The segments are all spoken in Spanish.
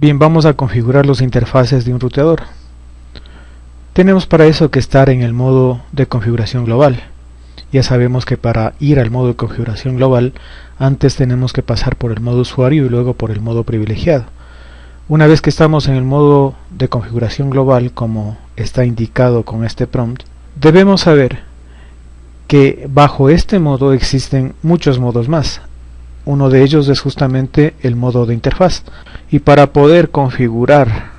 Bien, vamos a configurar los interfaces de un ruteador. Tenemos para eso que estar en el modo de configuración global. Ya sabemos que para ir al modo de configuración global, antes tenemos que pasar por el modo usuario y luego por el modo privilegiado. Una vez que estamos en el modo de configuración global, como está indicado con este prompt, debemos saber que bajo este modo existen muchos modos más. Uno de ellos es justamente el modo de interfaz. Y para poder configurar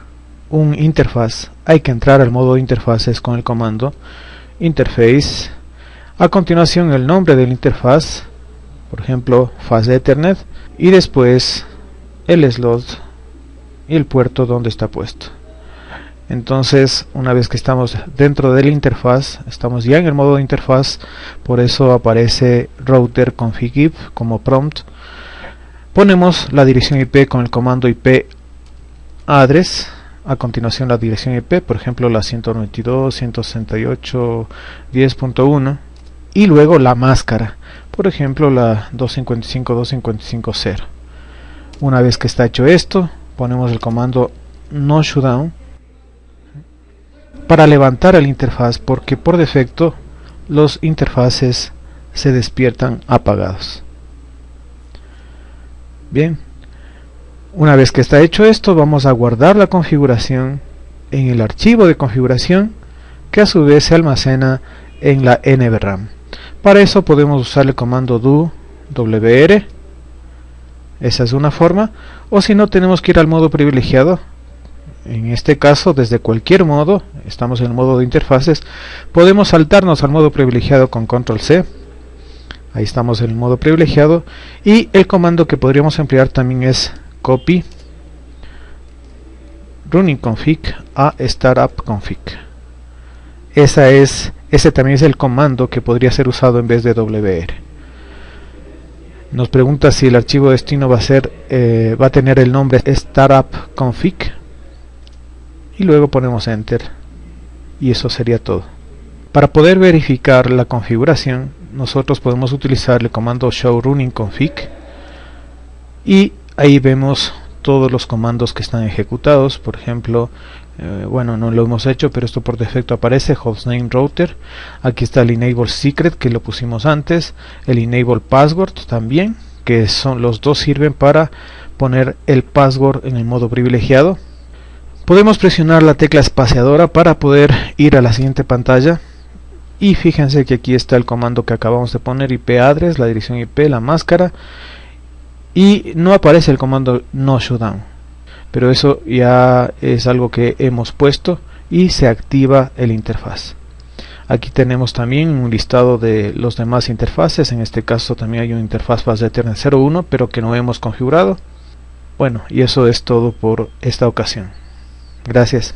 un interfaz hay que entrar al modo de interfaces con el comando interface. A continuación el nombre del interfaz, por ejemplo faz de Ethernet, y después el slot y el puerto donde está puesto. Entonces, una vez que estamos dentro de la interfaz, estamos ya en el modo de interfaz, por eso aparece router config como prompt Ponemos la dirección IP con el comando IP address, a continuación la dirección IP, por ejemplo la 192.168.10.1 y luego la máscara, por ejemplo la 255.255.0. Una vez que está hecho esto, ponemos el comando no shutdown para levantar el interfaz porque por defecto los interfaces se despiertan apagados. Bien, una vez que está hecho esto, vamos a guardar la configuración en el archivo de configuración que a su vez se almacena en la NVRAM. Para eso podemos usar el comando do wr, esa es una forma, o si no tenemos que ir al modo privilegiado, en este caso desde cualquier modo, estamos en el modo de interfaces, podemos saltarnos al modo privilegiado con control C. Ahí estamos en el modo privilegiado. Y el comando que podríamos emplear también es copy running config a startup config. Esa es ese también es el comando que podría ser usado en vez de wr nos pregunta si el archivo destino va a ser eh, va a tener el nombre startup config y luego ponemos enter. Y eso sería todo. Para poder verificar la configuración nosotros podemos utilizar el comando show running config. Y ahí vemos todos los comandos que están ejecutados. Por ejemplo eh, bueno no lo hemos hecho pero esto por defecto aparece hostname router. Aquí está el enable secret que lo pusimos antes. El enable password también que son los dos sirven para poner el password en el modo privilegiado podemos presionar la tecla espaciadora para poder ir a la siguiente pantalla. Y fíjense que aquí está el comando que acabamos de poner IP address, la dirección IP, la máscara. Y no aparece el comando no shutdown pero eso ya es algo que hemos puesto y se activa el interfaz. Aquí tenemos también un listado de los demás interfaces. En este caso también hay un interfaz base Ethernet 01 pero que no hemos configurado. Bueno y eso es todo por esta ocasión gracias